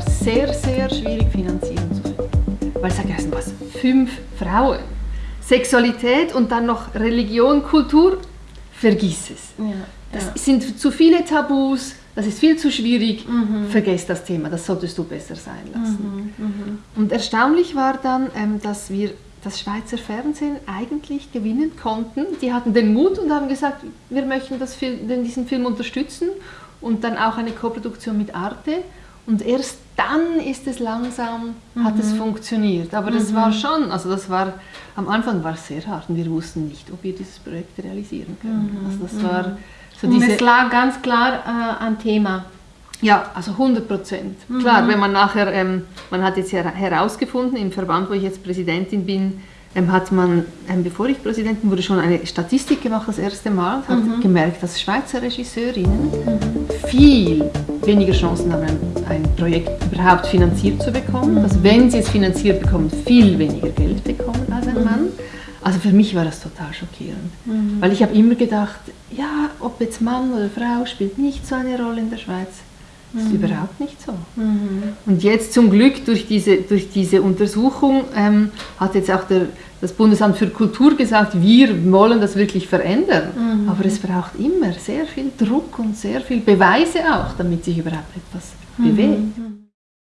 sehr, sehr schwierig, Finanzierung zu finden. Weil ich sage, erst was, fünf Frauen, Sexualität und dann noch Religion, Kultur, vergiss es. Ja, Das ja. sind zu viele Tabus, das ist viel zu schwierig, vergesst das Thema, das solltest du besser sein lassen. Und erstaunlich war dann, ähm, dass wir das Schweizer Fernsehen eigentlich gewinnen konnten. Die hatten den Mut und haben gesagt, wir möchten das diesen Film unterstützen und dann auch eine Koproduktion mit Arte. Und erst dann ist es langsam, hat es funktioniert. Aber das war schon, also das war, am Anfang war es sehr hart und wir wussten nicht, ob wir dieses Projekt realisieren können. Also das war so Und diese... es lag ganz klar äh, ein Thema. Ja, also 100 Prozent. Klar, wenn man nachher, ähm, man hat jetzt her herausgefunden, im Verband, wo ich jetzt Präsidentin bin, ähm, hat man, ähm, bevor ich Präsidentin wurde, schon eine Statistik gemacht, das erste Mal, und hat gemerkt, dass Schweizer Regisseurinnen viel weniger Chancen haben, ein, Projekt überhaupt finanziert zu bekommen, dass wenn sie es finanziert bekommen, viel weniger Geld bekommen als ein Mann. Also für mich war das total schockierend, weil ich habe immer gedacht, ja, ob jetzt Mann oder Frau spielt nicht so eine Rolle in der Schweiz. Das ist überhaupt nicht so. Und jetzt zum Glück durch diese, durch diese Untersuchung ähm, hat jetzt auch der, das Bundesamt für Kultur gesagt, wir wollen das wirklich verändern. Aber es braucht immer sehr viel Druck und sehr viel Beweise auch, damit sich überhaupt etwas bewegt.